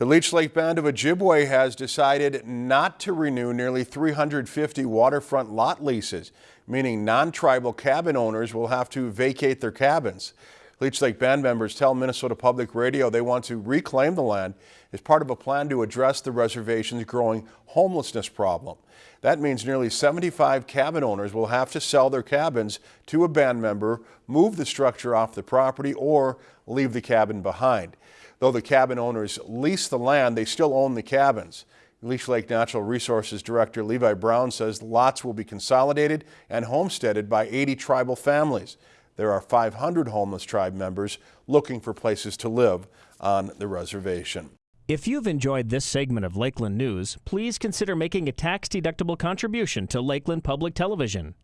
The Leech Lake Band of Ojibwe has decided not to renew nearly 350 waterfront lot leases, meaning non-tribal cabin owners will have to vacate their cabins. Leech Lake Band members tell Minnesota Public Radio they want to reclaim the land as part of a plan to address the reservation's growing homelessness problem. That means nearly 75 cabin owners will have to sell their cabins to a band member, move the structure off the property, or leave the cabin behind. Though the cabin owners lease the land, they still own the cabins. Leech Lake Natural Resources Director Levi Brown says lots will be consolidated and homesteaded by 80 tribal families. There are 500 homeless tribe members looking for places to live on the reservation. If you've enjoyed this segment of Lakeland News, please consider making a tax-deductible contribution to Lakeland Public Television.